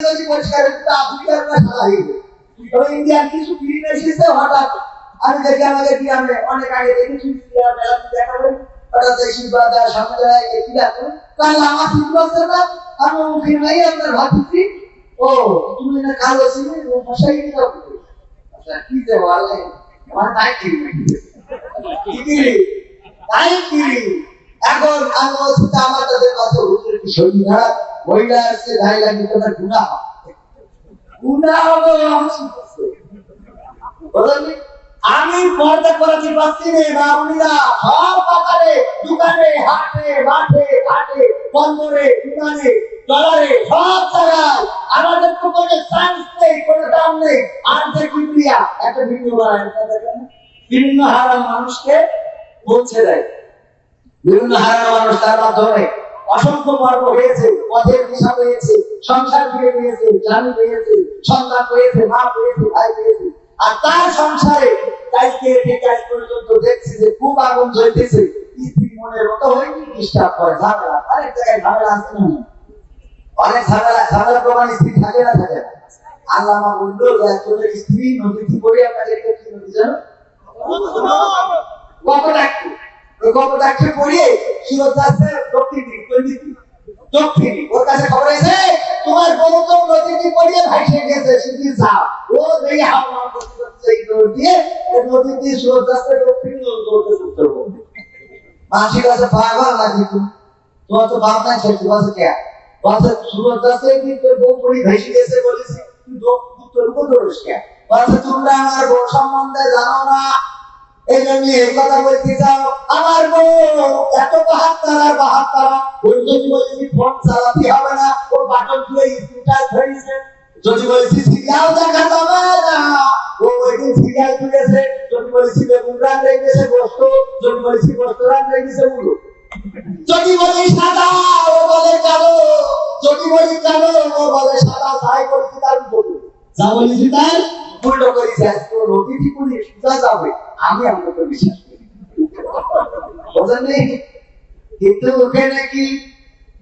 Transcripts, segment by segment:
যদি পরিষ্কার হতো তা আফ্রিকার না সাদা হয়ে যেত। তবে ইন্ডিয়ার কিছু ফিল্ম এসেছে হঠাৎ। আমি দেখি আমাদের গ্রামে অনেক আগে দেখেছি গ্রাম মেলাতে দেখাবে? হঠাৎ দেখি বা তার সামনে দাঁড়ায় কি ডাকো কাল আমার ঠিক মহিলা আসছে ঢাই লাগি তোমার গুণা গুণা হবে? বলেননি? আমি পর্দা করেছি বাস্তিনে বাবুরা সব বাজারে দোকানে, হাটে, মাঠে, ঘাটে, বন্দরে, বিমানে ডলারে সব জায়গায় আমাদের তো কোনো চান্স নেই, কোনো দাম নেই আর যে কিপ্রিয়া একটা ভিডিও বানায়? বিভিন্ন হারা মানুষকে পৌঁছে দেয় বিভিন্ন হারা মানুষ তার মাধ্যমে অসংখ্য পর্ব হয়েছে পথের দিশা পেয়েছে সংসার ফিরে পেয়েছে স্বামী পেয়েছে সন্তান পেয়েছে মা পেয়েছে ভাই পেয়েছে। আর তার সংসারে কালকে থেকে আজ পর্যন্ত দেখছি যে খুব আগুন জ্বলতেছে। মনের মতো হয়নি ডিস্টার্ব করে ঝামেলা। অনেক জায়গায় ঝামেলা আছে না? অনেক ঝামেলা ঝামেলা প্রমাণ স্ত্রী থাকে না থাকে? না আল্লাহ আমার বলল একজনের স্ত্রী নদীতে পড়ে আপনাকে কি নদী জানো? কপটাক্ষী কপটাক্ষী পড়িয়ে সুরত যাচ্ছে গেছে, শুধু যাও। ও দেখে নাকি তোমার তো বাপ নাই কে বলছে সুরত যাচ্ছে কি তোর বউ পড়ি ভাইসে গেছে বলেছি উত্তর উপর বউ সম্বন্ধে জানো না। এই জন্য এই কথা বলতে চাও। যদি বলেছি ফোন চালাতে হবে না। ওর বাটন তুলে স্ক্রিনটা ধরেছে যদি বলেছি, সিরিয়াল দেখা যাবে না। ও ওই দিন সিরিয়াল তুলেছে। যদি বলেছি, বেগুন রান রেখেছে গোস্ত। যদি বলেছি, গোস্ত রান রেখেছে মুলো যদি বলি, সাদা, ও বলে কালো। যদি বলি, কালো, ও বলে, সাদা, তাই বলেছি তার উল্টো যা বলেছি তার উল্টো করেছি। আজকে ও নদীটি করে সোজা যাবে, আমি আপনাকে বিশ্বাস করি। বোঝেন কিন্তু ওকে নাকি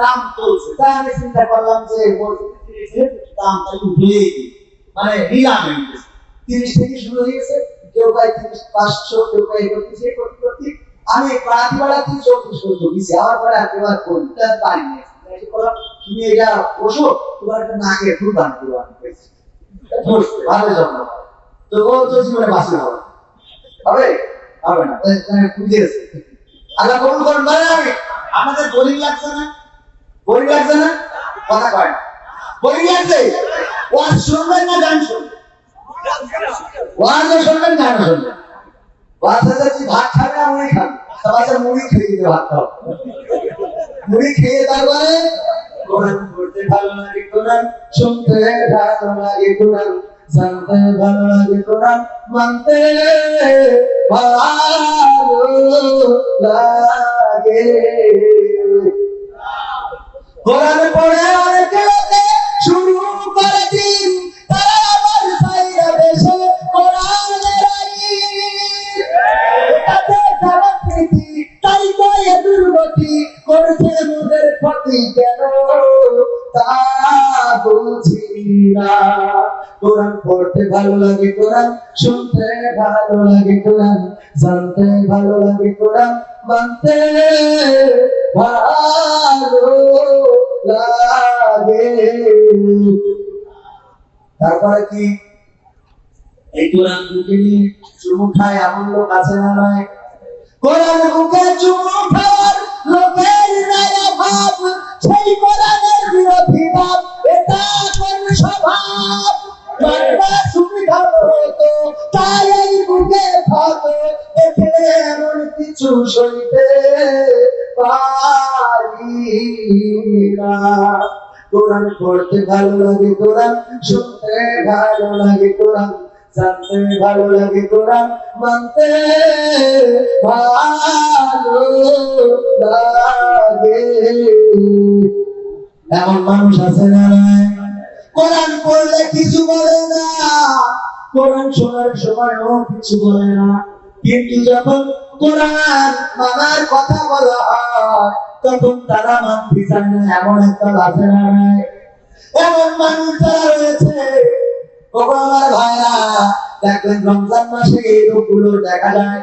দাম চলছে। তা আমি চিন্তা করলাম যে দাম তাহলে উঠিয়ে দিই। মানে নিলাম তিরিশ থেকে শুরু হয়ে গেছে কেউ পায় তিরিশ পাঁচশো কেউ পায় একত্রিশ করতে করতে আমি পাড়াতে পাড়াতে চৌত্রিশ পর্যন্ত দিচ্ছি আমার পরে একেবারে করি তার পারি নিয়ে এসে বললাম, তুমি এটা বসো তোমার একটা নাকে কুরবান কুরবান ভালো জন্ম তো ও তো জীবনে বাঁচবে হবে হবে? হবে না। তাই তাই বুঝে আল্লাহ কবুল করুন বলেন আমি। আমাদের বোরিং লাগছে না? বোরিং লাগছে না? কথা কয় বোরিং লাগছে? ওয়াজ শুনবেন না গান শুনবেন? ওয়াজও শুনবেন, গান শুনবেন। মানতে কোরআন পড়ে অনেকে লোকে শুরু করে দিন, তারা আবার সাইরা দেশে কোরআনের তাই তো দুর্গতি করছে মোদের ক্ষতি কেন? তা বুঝি না। কোরআন পড়তে ভালো লাগে কোরআন, শুনতে ভালো লাগে কোরআন, জানতে ভালো লাগে কোরআন মানতে তারপরে কি? এই কোরআন বুকে চুমু খায় এমন আছে না নয় কোরআন চুমু খাওয়ার লোকের নাই অভাব সেই কোরআনের বিরোধী ভাব, এটা স্বভাব? এমন কোরআন পড়তে ভালো লাগে কোরআন শুনতে ভালো লাগে কোরআন জানতে ভালো লাগে কোরআন মানতে ভালো লাগে এমন মানুষ আছে না নাই? কোরআন পড়লে কিছু বলে না। কোরআন শোনার সময়ও কিছু বলে না। কিন্তু যখন কোরআন মানার কথা বলা হয়, তখন তারা মানতে চায় না, এমন একটা আছে না এমন মানুষ যারা রয়েছে আমার ভাইরা, দেখবেন রমজান মাসে এই রূপগুলো দেখা যায়।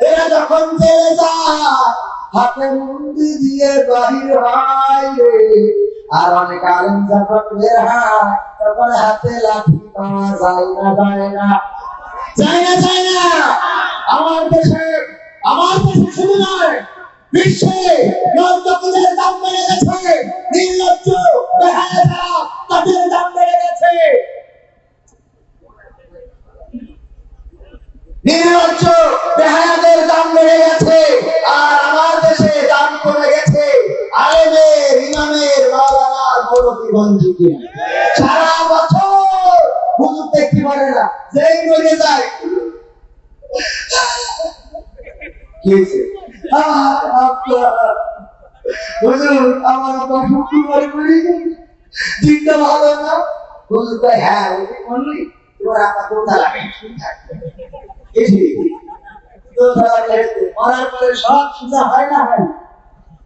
এরা যখন যায়, হাতে দিয়ে বাহির হয়। আর অনেক আলেম যখন বের হয়, তখন হাতে লাঠি পাওয়া যায় না যায় না। যায় না যায় না। আমার দেশে আমার দেশে শুধু নয়, বিশ্বে নর্তকীদের দাম বেড়ে গেছে। না যেই মরে যায়। হুজুর আমার আব্বা শুক্রবারে মরে গেছে চিন্তা ভালো না। হুজুর কয় হ্যাঁ ওকে বললি তোমার আব্বা কোথা লাগে মরার পরে সব সুজা হয় না হয়?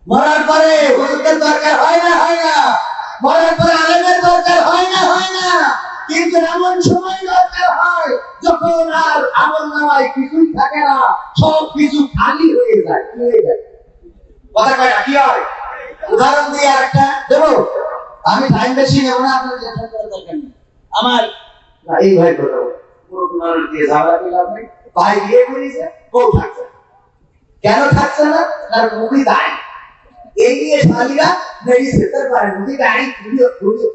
মরার পরে হুজুরের দরকার হয় না হয় না? মরার পরে আলেমের দরকার হয় না হয় না? কিন্তু এমন সময় দরকার হয় যখন আর আমল নামায় কিছুই থাকে না, সব কিছু খালি হয়ে যায় কি হয়ে যায়। কথা কি হয়? উদাহরণ দিয়ে আরেকটা দেবো। আমি টাইম বেশি নেব না আপনার করার দরকার নেই। আমার এই ভাই কথা পুরো দিয়ে। ভাই বিয়ে করেছে, বউ থাকছে। কেন থাকছে না? তার মুখে দাঁড়ি এই নিয়ে শালীরা পারে মুখে দাঁড়ি ঘুরিয়ে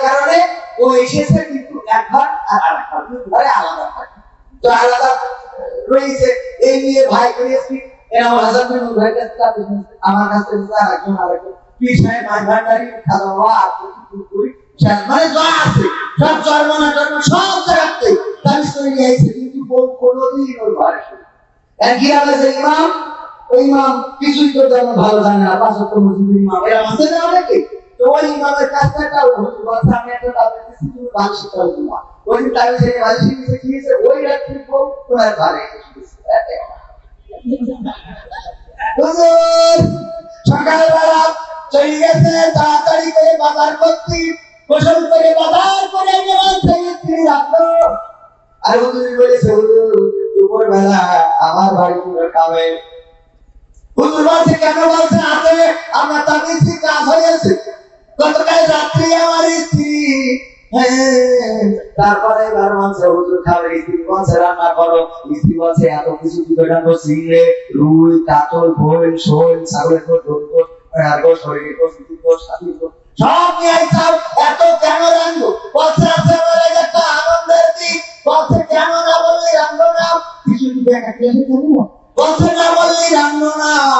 কারণে ও এসেছে কিন্তু এক ঘর আর আর এক ঘরে আলাদা থাকে তো আলাদা রয়েছে। এই নিয়ে ভাই করেছি মানে সব ইমাম? ওই কিছুই তো ভালো জানে না না অনেকে তাদের গেছে, তাড়াতাড়ি করে বাজার করতে গোসল করে বাজার করে আর হুজুর বলেছে, হুজুর দুপুর বেলা আমার বাড়ি খাবে। হুজুর বলছে, কেন বলছে? আমার তাবিজ কাজ হয়েছে গতকাল রাত্রি আমার স্ত্রী হ্যাঁ, তারপরে বলছে হুজুর খাবে স্ত্রী রান্না করো। স্ত্রী বলছে এত কিছু কি রুই কাতল ভোল শোল ছাগলের ঢোল সব নিয়ে এত কেন আছে আমার একটা আনন্দের দিক কেন না বললি রাখব না কিছু কি দেখা না বললি না